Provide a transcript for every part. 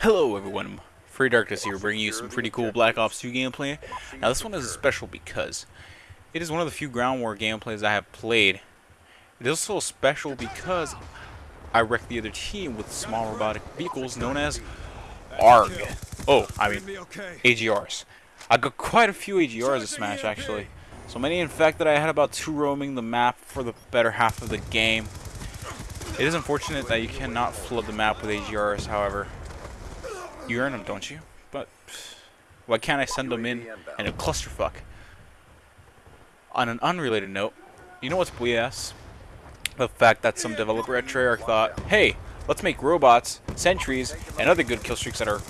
Hello everyone, Free Darkness here, bringing you some pretty cool Black Ops 2 gameplay. Now this one is special because it is one of the few ground war gameplays I have played. It is also special because I wrecked the other team with small robotic vehicles known as ARG. Oh, I mean AGRs. I got quite a few AGRs this match actually. So many in fact that I had about two roaming the map for the better half of the game. It is unfortunate that you cannot flood the map with AGRs, however. You earn them, don't you? But why can't I send them in in a clusterfuck? On an unrelated note, you know what's BS? The fact that some developer at Treyarch thought, hey, let's make robots, sentries, and other good kill streaks that are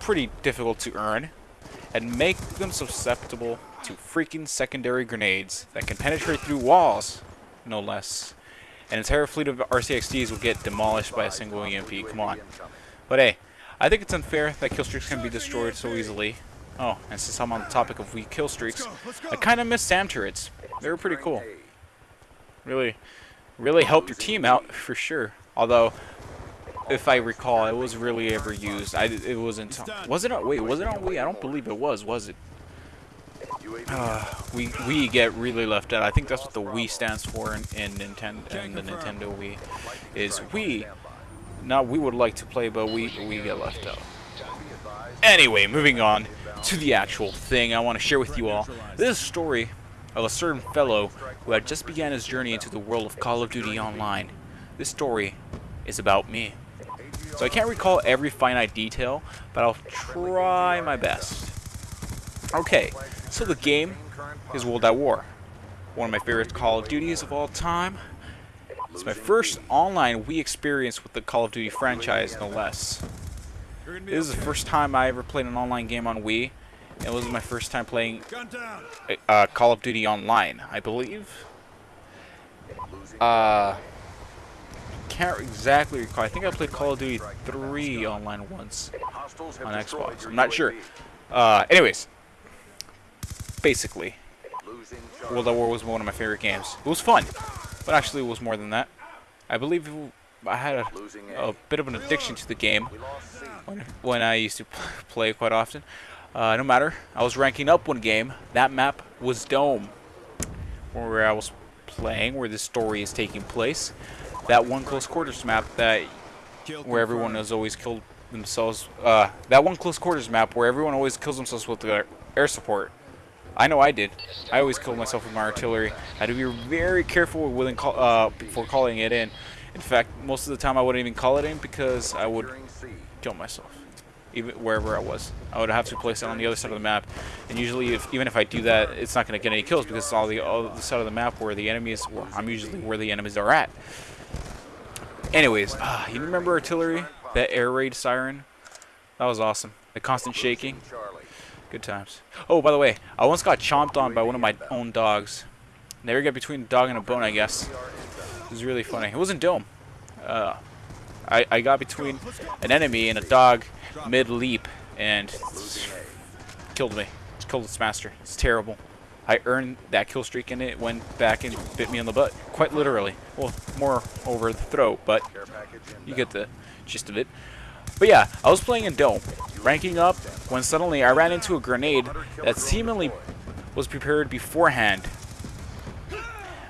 pretty difficult to earn, and make them susceptible to freaking secondary grenades that can penetrate through walls, no less an entire fleet of RCXDs will get demolished by a single EMP. Come on. But hey, I think it's unfair that kill streaks can be destroyed so easily. Oh, and since I'm on the topic of weak kill streaks, I kind of miss SAM turrets. They were pretty cool. Really, really helped your team out, for sure. Although, if I recall, it was really ever used. I, it wasn't... Was it on... Wait, was it on Wii? I don't believe it was, was it? Uh, we we get really left out. I think that's what the Wii stands for in, in Nintendo in the Nintendo Wii is we. Not we would like to play, but we we get left out. Anyway, moving on to the actual thing I want to share with you all. This story of a certain fellow who had just began his journey into the world of Call of Duty Online. This story is about me. So I can't recall every finite detail, but I'll try my best. Okay, so the game is World at War. One of my favorite Call of Duties of all time. It's my first online Wii experience with the Call of Duty franchise, no less. This is the first time I ever played an online game on Wii. And it was my first time playing uh, Call of Duty Online, I believe. Uh, can't exactly recall. I think I played Call of Duty 3 online once on Xbox. I'm not sure. Uh, anyways, basically. World at War was one of my favorite games. It was fun, but actually it was more than that. I believe I had a, a bit of an addiction to the game when, when I used to play quite often. Uh, no matter, I was ranking up one game. That map was Dome, where I was playing, where this story is taking place. That one close quarters map that where everyone has always killed themselves. Uh, that one close quarters map where everyone always kills themselves with the air support. I know I did. I always killed myself with my artillery. I had to be very careful with call, uh, before calling it in. In fact, most of the time I wouldn't even call it in because I would kill myself, even wherever I was. I would have to place it on the other side of the map, and usually, if, even if I do that, it's not going to get any kills because it's all the other side of the map where the enemies. Well, I'm usually where the enemies are at. Anyways, uh, you remember artillery? That air raid siren? That was awesome. The constant shaking. Good times. Oh, by the way, I once got chomped on by one of my own dogs. Never get between a dog and a bone, I guess. It was really funny. It wasn't Dome. Uh, I, I got between an enemy and a dog mid-leap and killed me. Killed its master. It's terrible. I earned that kill streak and it went back and bit me in the butt. Quite literally. Well, more over the throat, but you get the gist of it. But yeah, I was playing in Dome, ranking up, when suddenly I ran into a grenade that seemingly was prepared beforehand.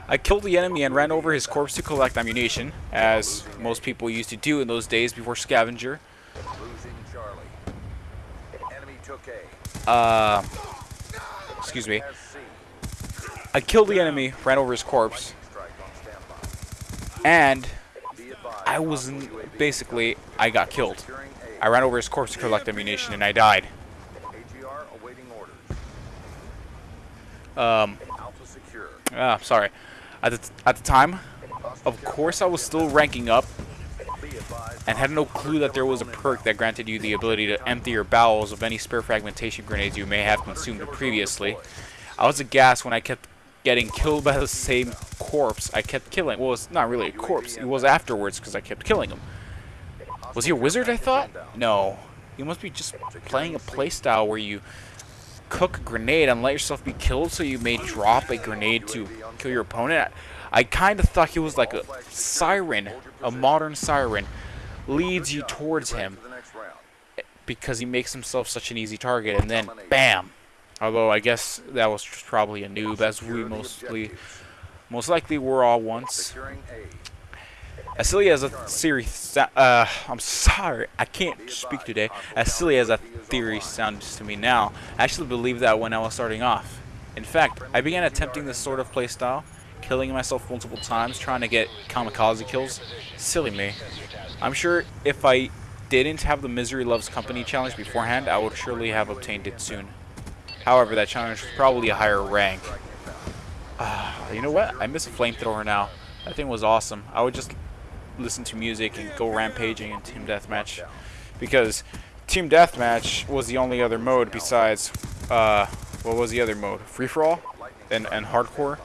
I killed the enemy and ran over his corpse to collect ammunition, as most people used to do in those days before Scavenger. Uh, excuse me. I killed the enemy, ran over his corpse, and I was basically I got killed. I ran over his corpse to collect ammunition and I died. Um. Ah, sorry. At the at the time, of course, I was still ranking up, and had no clue that there was a perk that granted you the ability to empty your bowels of any spare fragmentation grenades you may have consumed previously. I was aghast when I kept getting killed by the same corpse I kept killing. Well, it's not really a corpse. It was afterwards because I kept killing him. Was he a wizard, I thought? No. He must be just playing a playstyle where you cook a grenade and let yourself be killed so you may drop a grenade to kill your opponent. I, I kind of thought he was like a siren, a modern siren, leads you towards him eh, because he makes himself such an easy target, and then bam. Although I guess that was probably a noob, as we mostly, most likely were all once. As silly as a theory, uh, I'm sorry, I can't speak today. As silly as that theory sounds to me now, I actually believed that when I was starting off. In fact, I began attempting this sort of playstyle, killing myself multiple times, trying to get kamikaze kills. Silly me. I'm sure if I didn't have the Misery Loves Company challenge beforehand, I would surely have obtained it soon. However, that challenge was probably a higher rank. Uh, you know what? I miss a flamethrower now. That thing was awesome. I would just listen to music and go rampaging in Team Deathmatch. Because Team Deathmatch was the only other mode besides, uh, what was the other mode? Free-for-all? And, and Hardcore?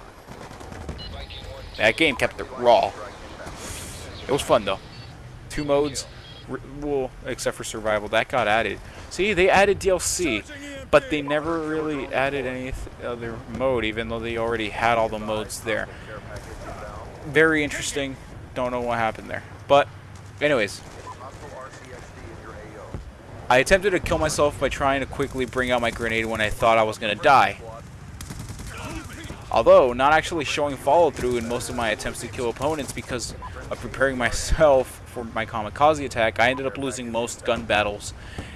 That game kept it raw. It was fun, though. Two modes, well, except for Survival, that got added. See, they added DLC, but they never really added any other mode, even though they already had all the modes there. Very interesting don't know what happened there. But, anyways. I attempted to kill myself by trying to quickly bring out my grenade when I thought I was going to die. Although, not actually showing follow-through in most of my attempts to kill opponents because of preparing myself for my kamikaze attack, I ended up losing most gun battles.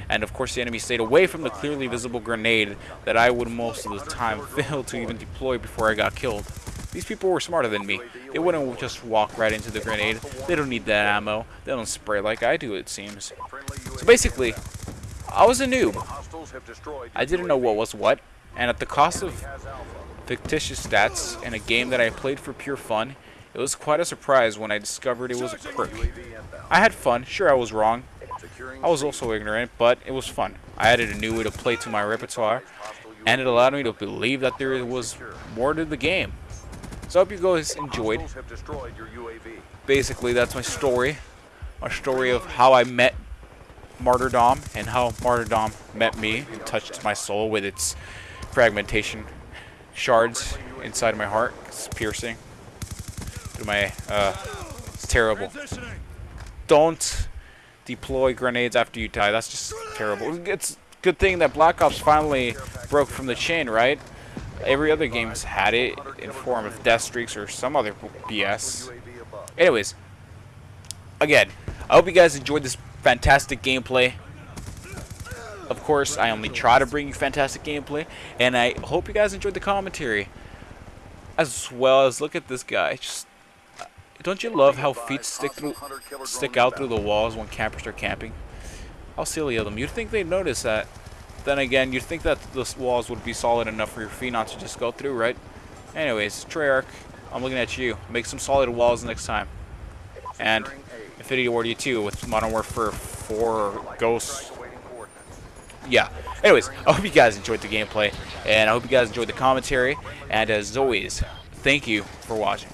And of course the enemy stayed away from the clearly visible grenade that I would most of the time fail to even deploy before I got killed. These people were smarter than me. They wouldn't just walk right into the grenade. They don't need that ammo. They don't spray like I do, it seems. So basically, I was a noob. I didn't know what was what, and at the cost of fictitious stats in a game that I played for pure fun, it was quite a surprise when I discovered it was a perk. I had fun, sure I was wrong. I was also ignorant, but it was fun. I added a new way to play to my repertoire, and it allowed me to believe that there was more to the game. So I hope you guys enjoyed. Basically, that's my story. My story of how I met Martyrdom and how Martyrdom met me and touched my soul with its fragmentation shards inside my heart. It's piercing. Through my, uh, it's terrible. Don't deploy grenades after you die. That's just terrible. It's good thing that Black Ops finally broke from the chain, right? Every other game's had it in form of death streaks or some other BS. Anyways, again, I hope you guys enjoyed this fantastic gameplay. Of course, I only try to bring you fantastic gameplay, and I hope you guys enjoyed the commentary. As well as look at this guy. Just don't you love how feet stick through, stick out through the walls when campers are camping? How silly of them. You'd think they'd notice that. Then again, you'd think that the walls would be solid enough for your feet not to just go through, right? Anyways, Treyarch, I'm looking at you. Make some solid walls next time. And Infinity Ward you too with Modern Warfare 4 Ghosts. Yeah. Anyways, I hope you guys enjoyed the gameplay, and I hope you guys enjoyed the commentary. And as always, thank you for watching.